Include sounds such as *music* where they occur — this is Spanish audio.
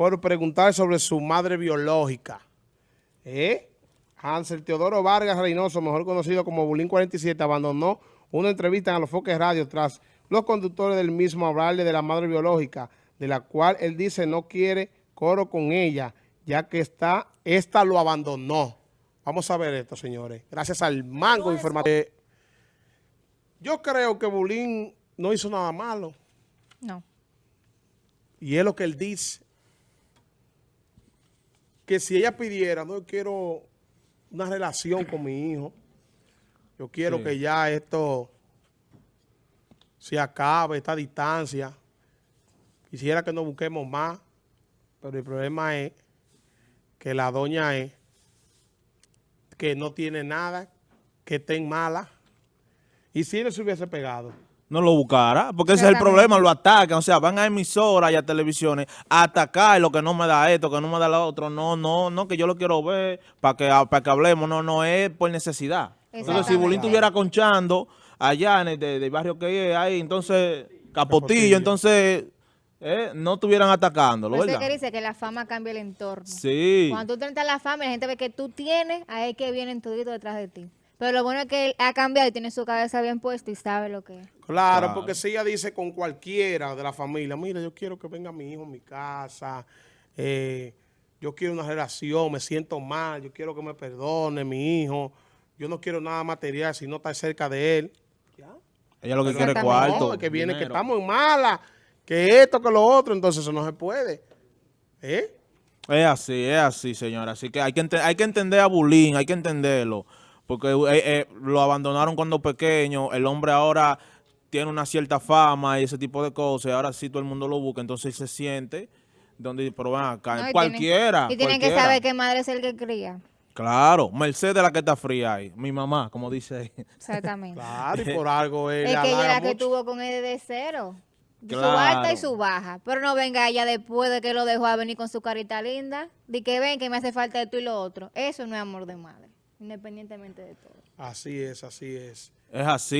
por preguntar sobre su madre biológica. ¿Eh? Hansel Teodoro Vargas Reynoso, mejor conocido como Bulín 47, abandonó una entrevista en los Foques Radio tras los conductores del mismo hablarle de la madre biológica, de la cual él dice no quiere coro con ella, ya que está, esta lo abandonó. Vamos a ver esto, señores. Gracias al mango informativo. Eh, yo creo que Bulín no hizo nada malo. No. Y es lo que él dice. Que si ella pidiera, no yo quiero una relación con mi hijo. Yo quiero Sí. que ya esto se acabe, esta distancia. Quisiera que nos busquemos más, pero el problema es que la doña es que no tiene nada, que está en mala. Y si él se hubiese pegado, no lo buscara, porque ese es el problema, lo atacan, o sea, van a emisoras y a televisiones a atacar lo que no me da esto, que no me da lo otro, no, no, no, que yo lo quiero ver para que, para que hablemos, no, no, es por necesidad. Entonces, si. Bulín estuviera conchando allá en el de- del barrio que es ahí, entonces, Capotillo, Capotillo. entonces, eh, no estuvieran atacándolo, Por eso es ¿verdad? que dice que la fama cambia el entorno. Sí, Cuando tú entras a la fama y la gente ve que tú tienes, ahí es que vienen toditos detrás de ti. Pero lo bueno es que él ha cambiado y tiene su cabeza bien puesta y sabe lo que es. Claro, Claro. porque si ella dice con cualquiera de la familia, mira, yo quiero que venga mi hijo a mi casa, eh, yo quiero una relación, me siento mal, yo quiero que me perdone mi hijo, yo no quiero nada material si no está cerca de él. Ya. ella lo que quiere es cuarto. No, que viene que estamos en mala, que esto, que lo otro, entonces eso no se puede. ¿Eh? Es así, es así, señora. Así que hay que, hay que entender a Bulín, hay que entenderlo. Porque eh, eh, lo abandonaron cuando pequeño. El hombre ahora tiene una cierta fama y ese tipo de cosas. Y ahora sí todo el mundo lo busca. Entonces se siente donde, pero ven acá, No, y tienen- cualquiera. Y tienen que saber qué madre es el que cría. Claro, Mercedes la que está fría ahí. Mi mamá, como dice ahí. Exactamente. Claro, y por *laughs* algo él es que ella la que tuvo con él de cero. Su alta y su baja. Pero no venga ella después de que lo dejó a venir con su carita linda. De que ven que me hace falta esto y lo otro. Eso no es amor de madre. Independientemente de todo. Así es, así es. Es así.